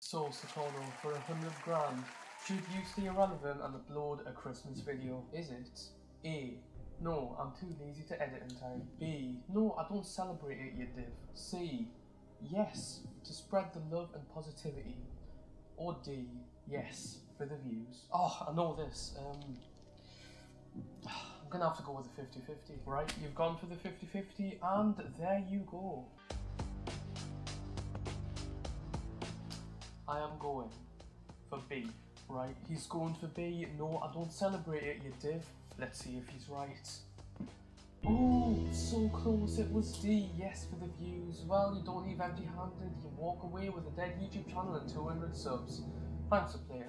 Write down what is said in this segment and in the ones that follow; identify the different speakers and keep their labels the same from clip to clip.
Speaker 1: So, Satono, for a hundred grand, should you the irrelevant and upload a Christmas video? Is it A. No, I'm too lazy to edit in time. B. No, I don't celebrate it, you div. C. Yes, to spread the love and positivity. Or D. Yes, for the views. Oh, I know this. Um, I'm gonna have to go with the 50 50. Right, you've gone for the 50 50, and there you go. I am going for B. Right, he's going for B. No, I don't celebrate it, you div. Let's see if he's right. Oh, so close. It was D. Yes, for the views. Well, you don't leave empty handed. You walk away with a dead YouTube channel and 200 subs. Thanks for playing.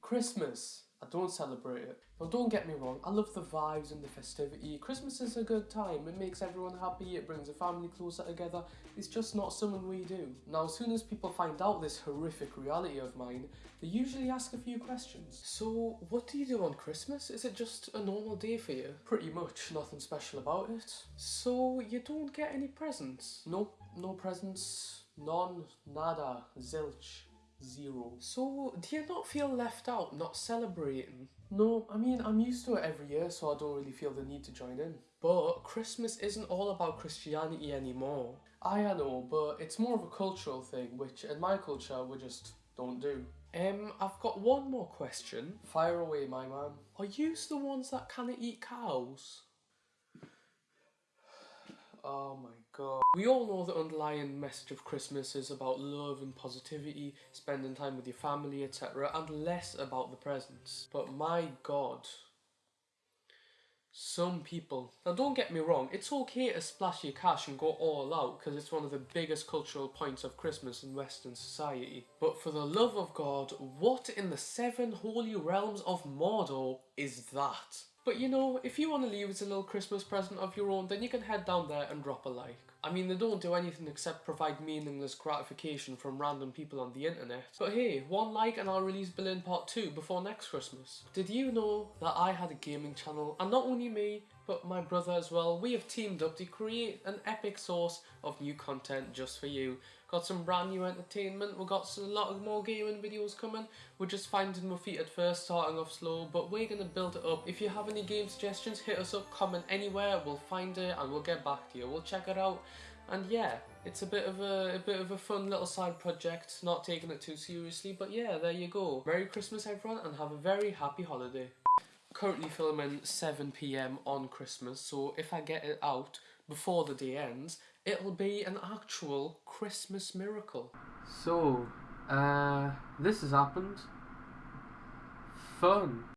Speaker 1: Christmas. I don't celebrate it. Now don't get me wrong, I love the vibes and the festivity. Christmas is a good time, it makes everyone happy, it brings a family closer together. It's just not something we do. Now as soon as people find out this horrific reality of mine, they usually ask a few questions. So what do you do on Christmas? Is it just a normal day for you? Pretty much, nothing special about it. So you don't get any presents? Nope, no presents. None, nada, zilch. Zero. So, do you not feel left out, not celebrating? No, I mean, I'm used to it every year, so I don't really feel the need to join in. But Christmas isn't all about Christianity anymore. I, know, but it's more of a cultural thing, which in my culture we just don't do. Um, I've got one more question. Fire away, my man. Are you the ones that kinda eat cows? Oh my god. We all know the underlying message of Christmas is about love and positivity, spending time with your family, etc., and less about the presents. But my god. Some people. Now don't get me wrong, it's okay to splash your cash and go all out because it's one of the biggest cultural points of Christmas in Western society. But for the love of God, what in the seven holy realms of Mordor is that? But you know, if you want to leave as a little Christmas present of your own, then you can head down there and drop a like. I mean, they don't do anything except provide meaningless gratification from random people on the internet. But hey, one like and I'll release Berlin Part 2 before next Christmas. Did you know that I had a gaming channel, and not only me, but my brother as well, we have teamed up to create an epic source of new content just for you. Got some brand new entertainment, we've got a lot of more gaming videos coming. We're just finding my feet at first, starting off slow, but we're going to build it up. If you have any game suggestions, hit us up, comment anywhere, we'll find it and we'll get back to you. We'll check it out. And yeah, it's a bit of a, a bit of a fun little side project, not taking it too seriously, but yeah, there you go. Merry Christmas everyone and have a very happy holiday currently filming 7pm on Christmas, so if I get it out before the day ends, it'll be an actual Christmas miracle. So, uh, this has happened. Fun.